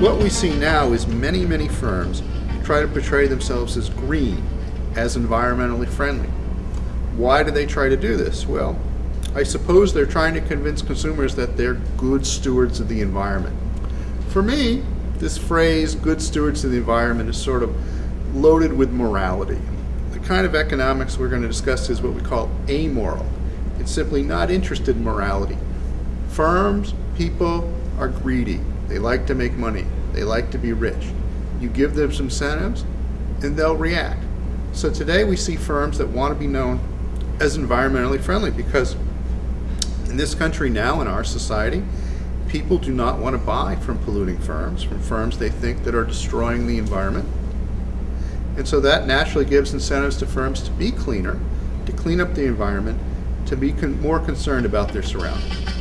what we see now is many, many firms try to portray themselves as green, as environmentally friendly. Why do they try to do this? Well, I suppose they're trying to convince consumers that they're good stewards of the environment. For me, this phrase, good stewards of the environment, is sort of loaded with morality. The kind of economics we're going to discuss is what we call amoral. It's simply not interested in morality. Firms, people are greedy. They like to make money. They like to be rich. You give them some incentives and they'll react. So today we see firms that want to be known as environmentally friendly because in this country now, in our society, people do not want to buy from polluting firms, from firms they think that are destroying the environment. And so that naturally gives incentives to firms to be cleaner, to clean up the environment, to be con more concerned about their surroundings.